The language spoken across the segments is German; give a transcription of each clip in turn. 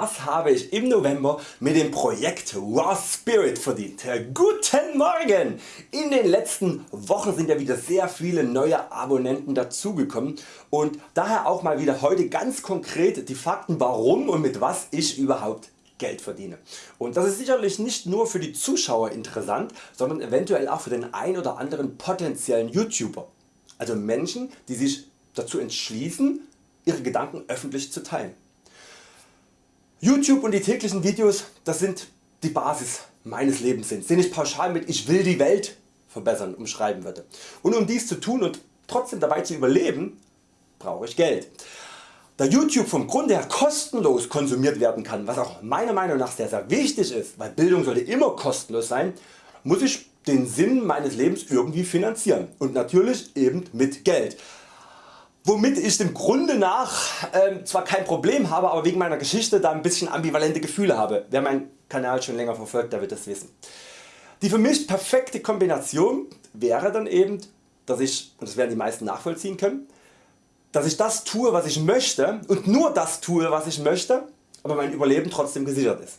was habe ich im November mit dem Projekt Raw Spirit verdient? Guten Morgen! In den letzten Wochen sind ja wieder sehr viele neue Abonnenten dazugekommen und daher auch mal wieder heute ganz konkret die Fakten warum und mit was ich überhaupt Geld verdiene. Und das ist sicherlich nicht nur für die Zuschauer interessant, sondern eventuell auch für den ein oder anderen potenziellen YouTuber. Also Menschen die sich dazu entschließen ihre Gedanken öffentlich zu teilen. YouTube und die täglichen Videos das sind die Basis meines Lebens sind, den ich pauschal mit ich will die Welt verbessern umschreiben würde. Und um dies zu tun und trotzdem dabei zu überleben brauche ich Geld. Da YouTube vom Grunde her kostenlos konsumiert werden kann, was auch meiner Meinung nach sehr sehr wichtig ist, weil Bildung sollte immer kostenlos sein, muss ich den Sinn meines Lebens irgendwie finanzieren und natürlich eben mit Geld womit ich dem Grunde nach äh, zwar kein Problem habe, aber wegen meiner Geschichte da ein bisschen ambivalente Gefühle habe. Wer meinen Kanal schon länger verfolgt, der wird das wissen. Die für mich perfekte Kombination wäre dann eben, dass ich, und das werden die meisten nachvollziehen können, dass ich das tue was ich möchte und nur das tue was ich möchte, aber mein Überleben trotzdem gesichert ist.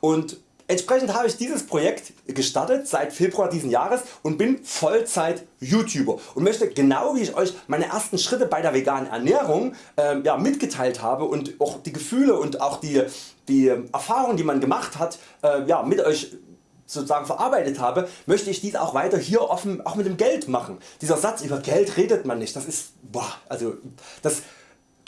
Und Entsprechend habe ich dieses Projekt gestartet seit Februar diesen Jahres und bin Vollzeit YouTuber und möchte genau wie ich Euch meine ersten Schritte bei der veganen Ernährung äh, ja, mitgeteilt habe und auch die Gefühle und auch die, die Erfahrungen die man gemacht hat äh, ja, mit Euch sozusagen verarbeitet habe, möchte ich dies auch weiter hier offen auch mit dem Geld machen. Dieser Satz über Geld redet man nicht, das ist boah, also das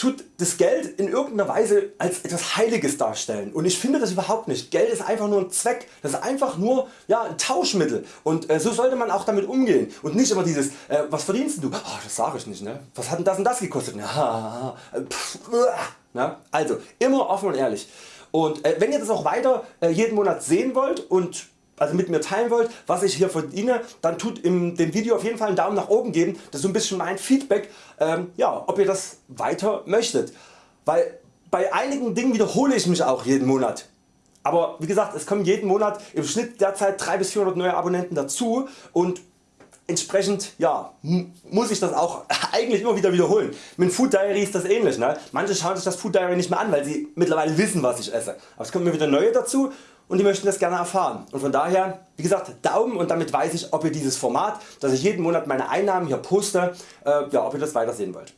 tut das Geld in irgendeiner Weise als etwas Heiliges darstellen und ich finde das überhaupt nicht. Geld ist einfach nur ein Zweck, das ist einfach nur ja, ein Tauschmittel und äh, so sollte man auch damit umgehen und nicht immer dieses äh, was verdienst du? Oh, das sage ich nicht, ne? was hat denn das und das gekostet? Ja, pff, na? Also immer offen und ehrlich und äh, wenn ihr das auch weiter äh, jeden Monat sehen wollt und also mit mir teilen wollt was ich hier verdiene, dann tut in dem Video auf jeden Fall einen Daumen nach oben geben, das ist so ein bisschen mein Feedback, ähm, ja, ob ihr das weiter möchtet. Weil bei einigen Dingen wiederhole ich mich auch jeden Monat. Aber wie gesagt es kommen jeden Monat im Schnitt derzeit 300 bis 400 neue Abonnenten dazu und entsprechend ja, muss ich das auch eigentlich immer wieder wiederholen. Mit Food Diary ist das ähnlich. Ne? Manche schauen sich das Food Diary nicht mehr an, weil sie mittlerweile wissen was ich esse. Aber es kommen mir wieder neue dazu und die möchten das gerne erfahren. Und von daher wie gesagt Daumen und damit weiß ich ob ihr dieses Format, dass ich jeden Monat meine Einnahmen hier poste, äh, ja, ob ihr das weiter sehen wollt.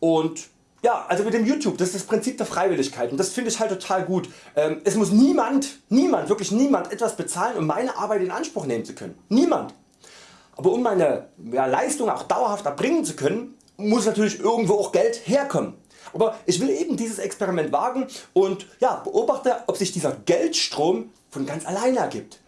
Und ja, also mit dem YouTube, das ist das Prinzip der Freiwilligkeit und das finde ich halt total gut. Ähm, es muss niemand, niemand, wirklich niemand etwas bezahlen um meine Arbeit in Anspruch nehmen zu können. Niemand. Aber um meine ja, Leistung auch dauerhaft erbringen zu können, muss natürlich irgendwo auch Geld herkommen. Aber ich will eben dieses Experiment wagen und ja, beobachte ob sich dieser Geldstrom von ganz alleine ergibt.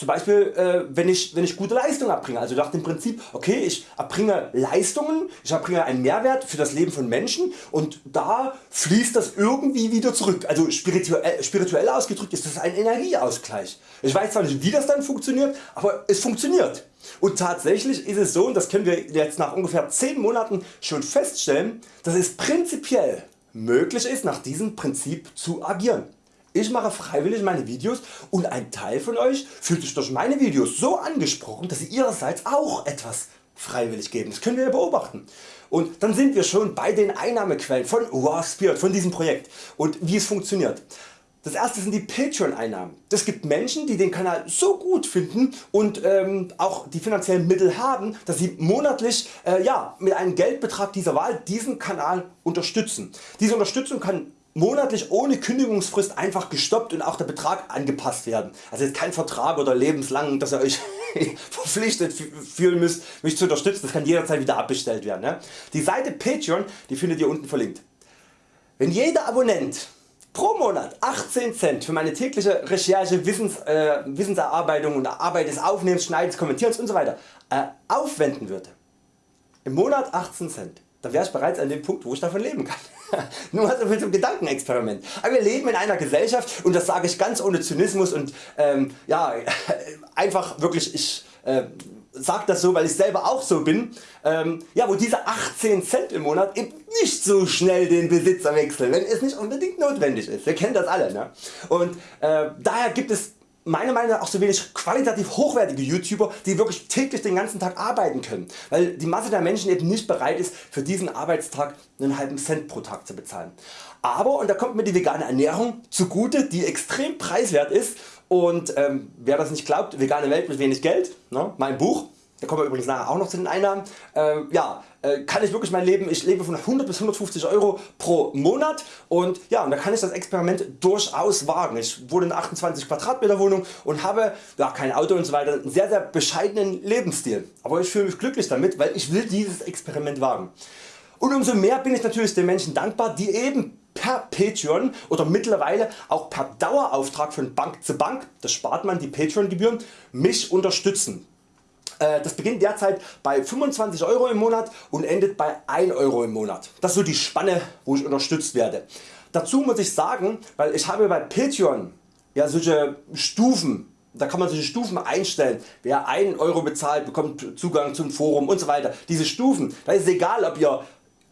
Zum Beispiel äh, wenn, ich, wenn ich gute Leistung erbringe, also nach dem Prinzip okay ich erbringe Leistungen, ich erbringe einen Mehrwert für das Leben von Menschen und da fließt das irgendwie wieder zurück. Also spirituell, spirituell ausgedrückt ist das ein Energieausgleich. Ich weiß zwar nicht wie das dann funktioniert, aber es funktioniert. Und tatsächlich ist es so und das können wir jetzt nach ungefähr 10 Monaten schon feststellen, dass es prinzipiell möglich ist nach diesem Prinzip zu agieren. Ich mache freiwillig meine Videos und ein Teil von Euch fühlt sich durch meine Videos so angesprochen, dass Sie Ihrerseits auch etwas freiwillig geben. Das können wir beobachten. Und dann sind wir schon bei den Einnahmequellen von Raw Spirit, von diesem Projekt und wie es funktioniert. Das erste sind die Patreon Einnahmen. Das gibt Menschen die den Kanal so gut finden und ähm, auch die finanziellen Mittel haben, dass sie monatlich äh, ja, mit einem Geldbetrag dieser Wahl diesen Kanal unterstützen. Diese Unterstützung kann monatlich ohne Kündigungsfrist einfach gestoppt und auch der Betrag angepasst werden. Also jetzt kein Vertrag oder lebenslang dass ihr Euch verpflichtet fühlen müsst mich zu unterstützen, das kann jederzeit wieder abbestellt werden. Ne? Die Seite Patreon die findet ihr unten verlinkt. Wenn jeder Abonnent pro Monat 18 Cent für meine tägliche Recherche, Wissens, äh, Wissenserarbeitung und Arbeit des Aufnehmens, Schneidens, Kommentierens usw. So äh, aufwenden würde, im Monat 18 Cent, dann wäre ich bereits an dem Punkt wo ich davon leben kann. Nur mal so viel zum Gedankenexperiment. Aber wir leben in einer Gesellschaft und das sage ich ganz ohne Zynismus und ähm, ja, einfach wirklich ich äh, sage das so weil ich selber auch so bin, ähm, ja, wo diese 18 Cent im Monat eben nicht so schnell den Besitzer wechseln, wenn es nicht unbedingt notwendig ist. Wir kennen das alle. Ne? Und äh, daher gibt es meiner Meinung nach auch so wenig qualitativ hochwertige YouTuber die wirklich täglich den ganzen Tag arbeiten können, weil die Masse der Menschen eben nicht bereit ist für diesen Arbeitstag einen halben Cent pro Tag zu bezahlen. Aber und da kommt mir die vegane Ernährung zugute die extrem preiswert ist und ähm, wer das nicht glaubt, vegane Welt mit wenig Geld, ne, mein Buch, da kommen wir übrigens nachher auch noch zu den Einnahmen, äh, ja, äh, kann ich wirklich mein Leben, ich lebe von 100 bis 150 Euro pro Monat und ja, und da kann ich das Experiment durchaus wagen. Ich wohne in einer 28 Quadratmeter Wohnung und habe ja, kein Auto und so weiter, einen sehr sehr bescheidenen Lebensstil. Aber ich fühle mich glücklich damit, weil ich will dieses Experiment wagen. Und umso mehr bin ich natürlich den Menschen dankbar, die eben per Patreon oder mittlerweile auch per Dauerauftrag von Bank zu Bank, das spart man die Patreon Gebühren, mich unterstützen. Äh, das beginnt derzeit bei 25 Euro im Monat und endet bei 1 Euro im Monat. Das ist so die Spanne wo ich unterstützt werde. Dazu muss ich sagen, weil ich habe bei Patreon ja solche Stufen da kann man solche Stufen einstellen. Wer 1 Euro bezahlt bekommt Zugang zum Forum und so weiter. Diese Stufen, da ist es egal ob ihr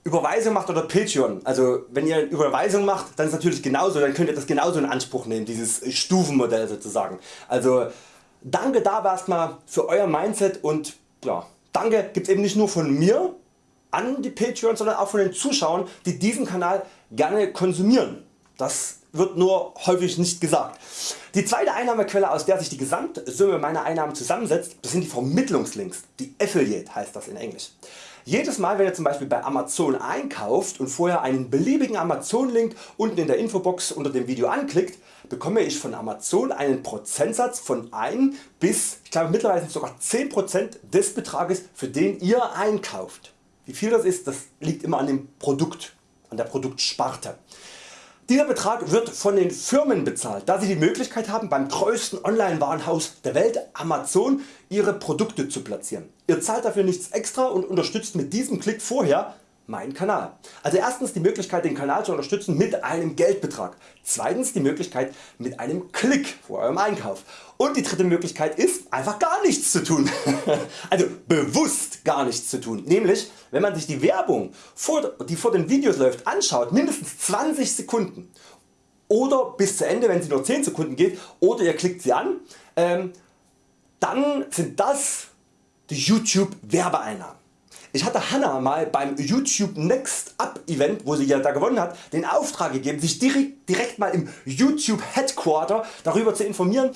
Überweisung macht oder Patreon. Also wenn ihr Überweisung macht, dann ist natürlich genauso, dann könnt ihr das genauso in Anspruch nehmen, dieses Stufenmodell sozusagen. Also Danke da erstmal für Euer Mindset und ja, Danke gibt's eben nicht nur von mir an die Patreons, sondern auch von den Zuschauern die diesen Kanal gerne konsumieren. Das wird nur häufig nicht gesagt. Die zweite Einnahmequelle aus der sich die Gesamtsumme meiner Einnahmen zusammensetzt, das sind die Vermittlungslinks, die Affiliate heißt das in Englisch. Jedes Mal wenn ihr zum Beispiel bei Amazon einkauft und vorher einen beliebigen Amazon Link unten in der Infobox unter dem Video anklickt, bekomme ich von Amazon einen Prozentsatz von 1 bis ich glaube mittlerweile sogar 10% des Betrages für den ihr einkauft. Wie viel das ist, das liegt immer an dem Produkt, an der Produktsparte. Dieser Betrag wird von den Firmen bezahlt, da sie die Möglichkeit haben beim größten Online Warenhaus der Welt Amazon ihre Produkte zu platzieren. Ihr zahlt dafür nichts extra und unterstützt mit diesem Klick vorher mein Kanal. Also erstens die Möglichkeit den Kanal zu unterstützen mit einem Geldbetrag. Zweitens die Möglichkeit mit einem Klick vor eurem Einkauf. Und die dritte Möglichkeit ist einfach gar nichts zu tun. also bewusst gar nichts zu tun. Nämlich wenn man sich die Werbung die vor den Videos läuft anschaut mindestens 20 Sekunden oder bis zu Ende wenn sie nur 10 Sekunden geht oder ihr klickt sie an, ähm, dann sind das die YouTube Werbeeinnahmen. Ich hatte Hanna mal beim YouTube Next Up Event, wo sie ja da gewonnen hat, den Auftrag gegeben, sich direkt, direkt mal im YouTube Headquarter darüber zu informieren,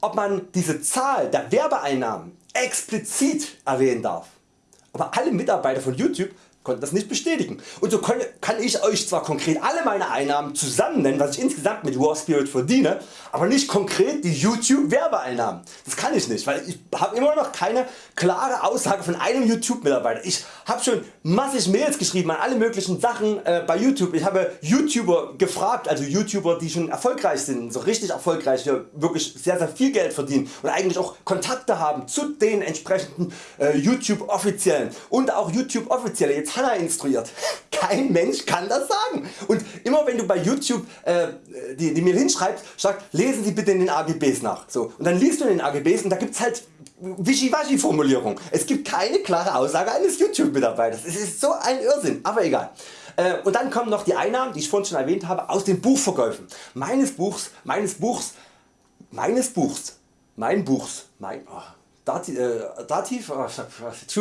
ob man diese Zahl der Werbeeinnahmen explizit erwähnen darf. Aber alle Mitarbeiter von YouTube konnten das nicht bestätigen. Und so kann ich Euch zwar konkret alle meine Einnahmen zusammen nennen, was ich insgesamt mit Warspirit verdiene, aber nicht konkret die YouTube Werbeeinnahmen. Das kann ich nicht, weil ich habe immer noch keine klare Aussage von einem YouTube Mitarbeiter. Ich habe schon massig Mails geschrieben an alle möglichen Sachen äh, bei YouTube. Ich habe YouTuber gefragt, also YouTuber die schon erfolgreich sind, so richtig erfolgreich, die wirklich sehr sehr viel Geld verdienen und eigentlich auch Kontakte haben zu den entsprechenden äh, YouTube offiziellen und auch YouTube offizielle jetzt Hanna instruiert. Kein Mensch kann das sagen. Und immer wenn du bei YouTube äh, die, die Mail hinschreibst, sagt lesen Sie bitte in den AGBs nach. So, und dann liest du in den AGBs und da gibt's halt Wischiwaschi Formulierung. Es gibt keine klare Aussage eines YouTube Mitarbeiters. Es ist so ein Irrsinn, aber egal. Äh, und dann kommen noch die Einnahmen, die ich vorhin schon erwähnt habe, aus den Buchverkäufen. Meines Buchs, meines Buchs, meines Buchs, mein Buchs, mein, oh, Dativ, äh, Dativ oh,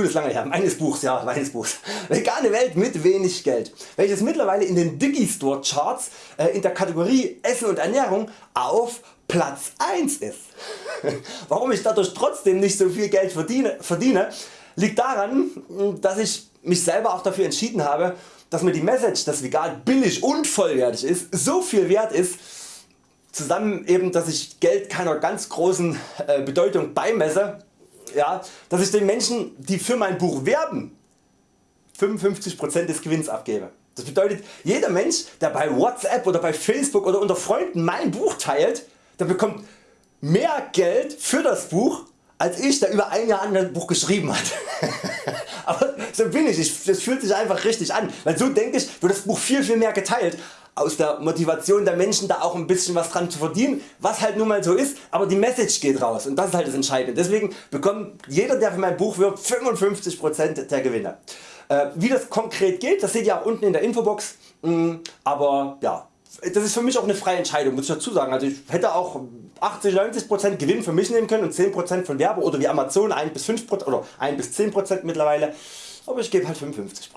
ist lange her, meines Buchs, ja, meines Buchs. Vegane Welt mit wenig Geld, welches mittlerweile in den Digistore Charts äh, in der Kategorie Essen und Ernährung auf Platz 1 ist. Warum ich dadurch trotzdem nicht so viel Geld verdiene, verdiene liegt daran, dass ich mich selber auch dafür entschieden habe, dass mir die Message, dass vegan billig und vollwertig ist, so viel wert ist, zusammen eben, dass ich Geld keiner ganz großen äh, Bedeutung beimesse, ja, dass ich den Menschen die für mein Buch werben 55% des Gewinns abgebe. Das bedeutet jeder Mensch der bei Whatsapp oder bei Facebook oder unter Freunden mein Buch teilt, der bekommt mehr Geld für das Buch als ich der über ein Jahr an das Buch geschrieben hat. So bin ich, ich, das fühlt sich einfach richtig an, weil so denke ich wird das Buch viel viel mehr geteilt aus der Motivation der Menschen da auch ein bisschen was dran zu verdienen, was halt nun mal so ist, aber die Message geht raus und das ist halt das Entscheidende. Deswegen bekommt jeder der für mein Buch wirbt 55% der Gewinne. Äh, wie das konkret geht, das seht ihr auch unten in der Infobox, mm, aber ja, das ist für mich auch eine freie Entscheidung, muss ich dazu sagen. Also ich hätte auch 80-90% Gewinn für mich nehmen können und 10% von Werbe oder wie Amazon 1 bis 5% oder 1 bis 10% mittlerweile. Aber ich gebe halt 55%.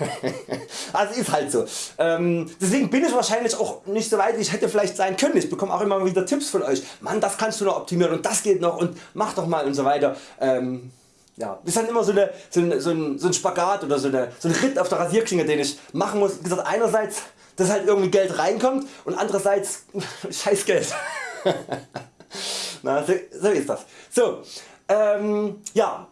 also ist halt so. Ähm, deswegen bin ich wahrscheinlich auch nicht so weit wie ich hätte vielleicht sein können. Ich bekomme auch immer wieder Tipps von Euch. Mann das kannst du noch optimieren und das geht noch und mach doch mal und so weiter. Ähm, ja, ist dann immer so, eine, so, ein, so, ein, so ein Spagat oder so, eine, so ein Ritt auf der Rasierklinge den ich machen muss. Wie gesagt, einerseits dass halt irgendwie Geld reinkommt und andererseits scheiß Geld. Na, so, so, ist das. So, ähm, ja,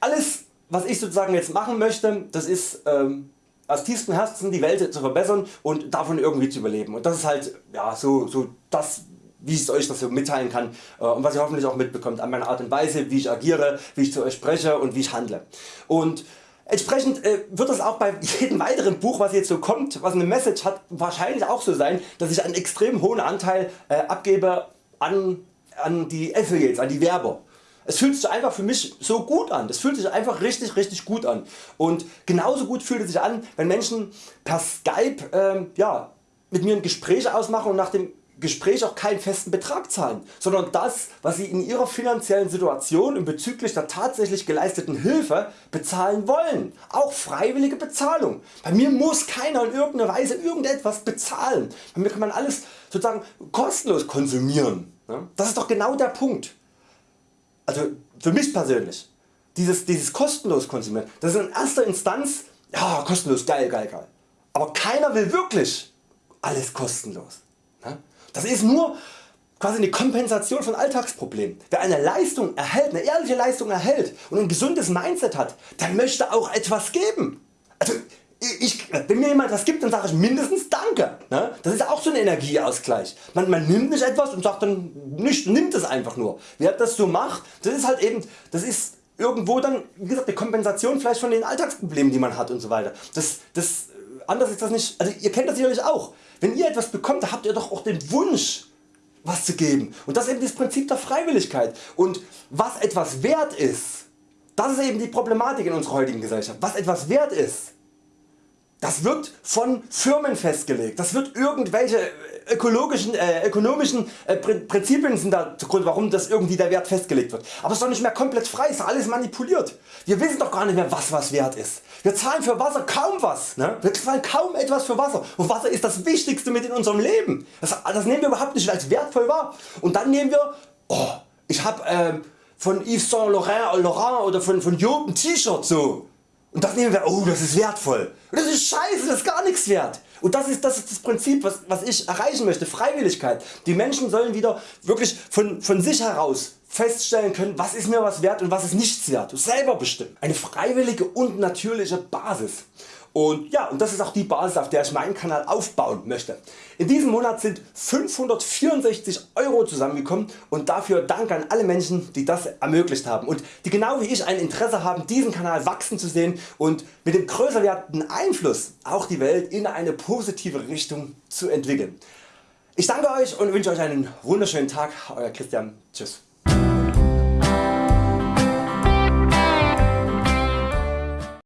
alles was ich sozusagen jetzt machen möchte, das ist ähm, aus tiefstem Herzen die Welt zu verbessern und davon irgendwie zu überleben. Und das ist halt ja, so, so das wie ich Euch das so mitteilen kann äh, und was ihr hoffentlich auch mitbekommt an meiner Art und Weise wie ich agiere, wie ich zu Euch spreche und wie ich handle. Und Entsprechend äh, wird es auch bei jedem weiteren Buch was jetzt so kommt, was eine Message hat, wahrscheinlich auch so sein, dass ich einen extrem hohen Anteil äh, abgebe an, an die Affiliates, an die Werber. Es fühlt sich einfach für mich so gut an, das fühlt sich einfach richtig richtig gut an und genauso gut fühlt es sich an wenn Menschen per Skype ähm, ja, mit mir ein Gespräch ausmachen und nach dem Gespräch auch keinen festen Betrag zahlen, sondern das was Sie in Ihrer finanziellen Situation und bezüglich der tatsächlich geleisteten Hilfe bezahlen wollen. Auch freiwillige Bezahlung. Bei mir muss keiner in irgendeiner Weise irgendetwas bezahlen. Bei mir kann man alles sozusagen kostenlos konsumieren. Das ist doch genau der Punkt. Also für mich persönlich. Dieses, dieses kostenlos konsumieren, das ist in erster Instanz ja, kostenlos geil geil geil. Aber keiner will wirklich alles kostenlos. Das ist nur quasi eine Kompensation von Alltagsproblemen. Wer eine Leistung erhält, eine ehrliche Leistung erhält und ein gesundes Mindset hat, der möchte auch etwas geben. Also ich, wenn mir jemand was gibt, dann sage ich mindestens Danke. Ne? Das ist auch so ein Energieausgleich. Man, man nimmt nicht etwas und sagt dann nicht, nimmt es einfach nur. Wer das so macht, das ist halt eben, das ist irgendwo dann wie gesagt, eine Kompensation vielleicht von den Alltagsproblemen die man hat und so weiter. Das, das, anders ist das nicht, also ihr kennt das sicherlich auch. Wenn ihr etwas bekommt, da habt ihr doch auch den Wunsch was zu geben und das ist eben das Prinzip der Freiwilligkeit und was etwas wert ist, das ist eben die Problematik in unserer heutigen Gesellschaft. Was etwas wert ist, das wird von Firmen festgelegt, das wird irgendwelche ökologischen, äh, ökonomischen äh, Prinzipien sind da Grund warum das irgendwie der Wert festgelegt wird. Aber es ist doch nicht mehr komplett frei, es ist alles manipuliert. Wir wissen doch gar nicht mehr was was wert ist. Wir zahlen für Wasser kaum was. Ne? Wir zahlen kaum etwas für Wasser und Wasser ist das wichtigste mit in unserem Leben. Das, das nehmen wir überhaupt nicht als wertvoll wahr. Und dann nehmen wir, oh, ich habe äh, von Yves Saint Laurent, Laurent oder von, von Job ein T-Shirt so. Und das nehmen wir, oh das ist wertvoll. Das ist scheiße, das ist gar nichts wert. Und das ist, das ist das Prinzip was, was ich erreichen möchte, Freiwilligkeit. Die Menschen sollen wieder wirklich von, von sich heraus feststellen können was ist mir was wert und was ist nichts wert. Selber bestimmen. Eine freiwillige und natürliche Basis. Und ja, und das ist auch die Basis auf der ich meinen Kanal aufbauen möchte. In diesem Monat sind 564 Euro zusammengekommen und dafür Dank an alle Menschen die das ermöglicht haben und die genau wie ich ein Interesse haben diesen Kanal wachsen zu sehen und mit dem größer werdenden Einfluss auch die Welt in eine positive Richtung zu entwickeln. Ich danke Euch und wünsche Euch einen wunderschönen Tag. Euer Christian. Tschüss.